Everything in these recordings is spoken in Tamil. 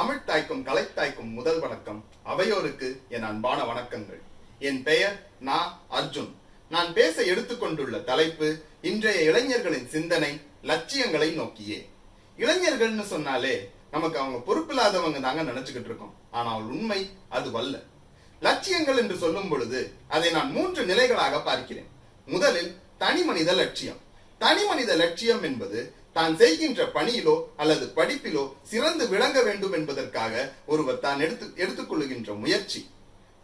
தமிழ் தாய்க்கும் கலைத்தாய்க்கும் முதல் வணக்கம். அவையோருக்கு என் அன்பான வணக்கங்கள். என் பெயர் நா அர்ஜுன். நான் பேச எடுத்துக்கொண்டுள்ள தலைப்பு இன்றைய இளைஞர்களின் சிந்தனை லட்சியங்களை நோக்கியே. இளைஞர்கள்னு சொன்னாலே நமக்கு அவங்க பொறுப்பில்லாதவங்க தாங்க நினைச்சுக்கிட்டு இருக்கோம். ஆனால் உண்மை அது வல்ல. லட்சியங்கள் என்று சொல்லும் பொழுது அதை நான் மூன்று நிலைகளாக பார்க்கிறேன். முதலில் தனி மனித லட்சியம். தனி மனித லட்சியம் என்பது தான் செய்கின்ற பணியிலோ அல்லது படிப்பிலோ சிறந்து விளங்க வேண்டும் என்பதற்காக ஒருவர் தான் எடுத்து எடுத்துக்கொள்ளுகின்ற முயற்சி.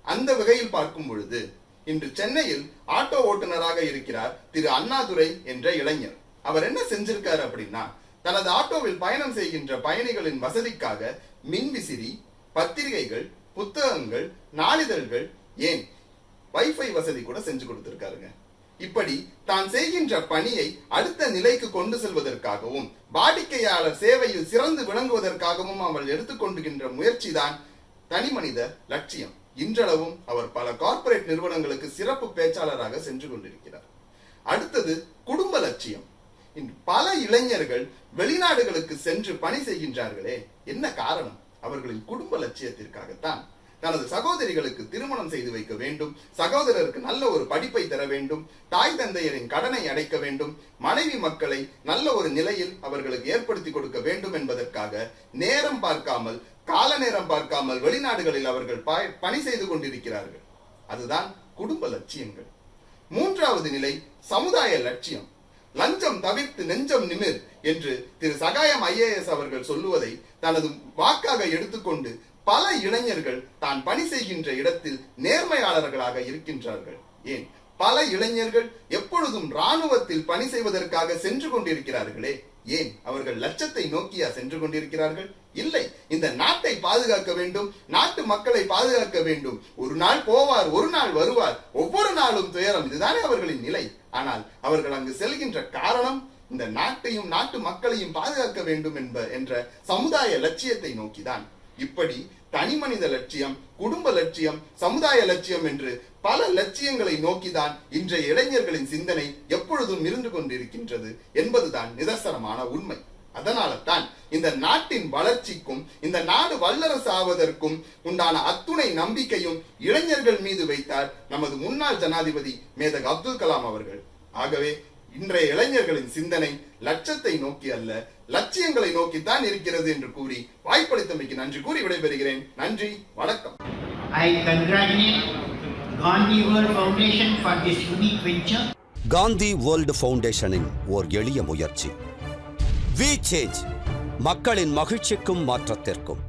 அந்த வகையில் பார்க்கும் பொழுது இன்று சென்னையில் ஆட்டோ ஓட்டுநராக இருக்கிறார் திரு அண்ணாதுரை என்ற இளைஞர். அவர் என்ன செஞ்சிருக்காரு அப்படின்னா தனது ஆட்டோவில் பயணம் செய்கின்ற பயணிகளின் வசதிக்காக மின்விசிறி பத்திரிகைகள் புத்தகங்கள் நாளிதழ்கள் ஏன்? வைஃபை வசதி கூட செஞ்சு கொடுத்திருக்காருங்க. இப்படி தான் செய்கின்ற பணியை அடுத்த நிலைக்கு கொண்டு செல்வதற்காகவும் வாடிக்கையாளர் சேவையில் சிறந்து விளங்குவதற்காகவும் அவள் எடுத்துக்கொண்டுகின்ற முயற்சிதான் தனிமனித லட்சியம். இன்றளவும் அவர் பல கார்ப்பரேட் நிறுவனங்களுக்கு சிறப்பு பேச்சாளராக சென்று கொண்டிருக்கிறார். அடுத்தது குடும்ப லட்சியம். பல இளைஞர்கள் வெளிநாடுகளுக்கு சென்று பணி செய்கின்றார்களே என்ன காரணம்? அவர்களின் குடும்ப லட்சியத்திற்காகத்தான். தனது சகோதரிகளுக்கு திருமணம் செய்து வைக்க வேண்டும். சகோதரருக்கு நல்ல ஒரு படிப்பை தர வேண்டும். தாய் தந்தையரின் கடனை அடைக்க வேண்டும். மனைவி மக்களை நல்ல ஒரு நிலையில் அவர்களுக்கு ஏற்படுத்தி கொடுக்க வேண்டும் என்பதற்காக நேரம் பார்க்காமல் கால நேரம் பார்க்காமல் வெளிநாடுகளில் அவர்கள் பணி செய்து கொண்டிருக்கிறார்கள். அதுதான் குடும்ப லட்சியங்கள். மூன்றாவது நிலை சமுதாய லட்சியம். லஞ்சம் தவிர்த்து நெஞ்சம் நிமிர் என்று திரு சகாயம் ஐஏஎஸ் அவர்கள் சொல்லுவதை தனது வாக்காக எடுத்துக்கொண்டு பல இளைஞர்கள் தான் பணி செய்கின்ற இடத்தில் நேர்மையாளர்களாக இருக்கின்றார்கள். ஏன்? பல இளைஞர்கள் எப்பொழுதும் ராணுவத்தில் பணி செய்வதற்காக சென்று கொண்டிருக்கிறார்களே. ஏன்? அவர்கள் லட்சத்தை நோக்கியா சென்று கொண்டிருக்கிறார்கள்? இல்லை. இந்த நாட்டை பாதுகாக்க வேண்டும் நாட்டு மக்களை பாதுகாக்க வேண்டும். ஒரு நாள் போவார் ஒரு நாள் வருவார். ஒவ்வொரு நாளும் துயரம். இதுதானே அவர்களின் நிலை. ஆனால் அவர்கள் அங்கு செல்கின்ற காரணம் இந்த நாட்டையும் நாட்டு மக்களையும் பாதுகாக்க வேண்டும் என்ப என்ற சமுதாய லட்சியத்தை நோக்கிதான். இப்படி தனி மனித லட்சியம் குடும்ப லட்சியம் சமுதாய லட்சியம் என்று பல லட்சியங்களை நோக்கிதான் இன்றைய இளைஞர்களின் சிந்தனை எப்பொழுதும் இருந்து கொண்டிருக்கின்றது என்பதுதான் நிதர்சனமான உண்மை. அதனால தான் இந்த நாட்டின் வளர்ச்சிக்கும் இந்த நாடு வல்லரசு ஆவதற்கும் உண்டான அத்துணை நம்பிக்கையும் இளைஞர்கள் மீது வைத்தார் நமது முன்னாள் ஜனாதிபதி மேதக் அப்துல் கலாம் அவர்கள். ஆகவே இன்றைய இளைஞர்களின் சிந்தனை லட்சத்தை நோக்கி அல்ல லட்சியங்களை நோக்கித்தான் இருக்கிறது என்று கூறி வாய்ப்பளித்தமைக்கு நன்றி கூறி விடைபெறுகிறேன். நன்றி வணக்கம். I congratulate Gandhi World Foundation for this unique venture. Gandhi world ஃபவுண்டேஷனின் ஓர் எளிய முயற்சி. வி சேஞ்ச் மக்களின் மகிழ்ச்சிக்கும் மாற்றத்திற்கும்.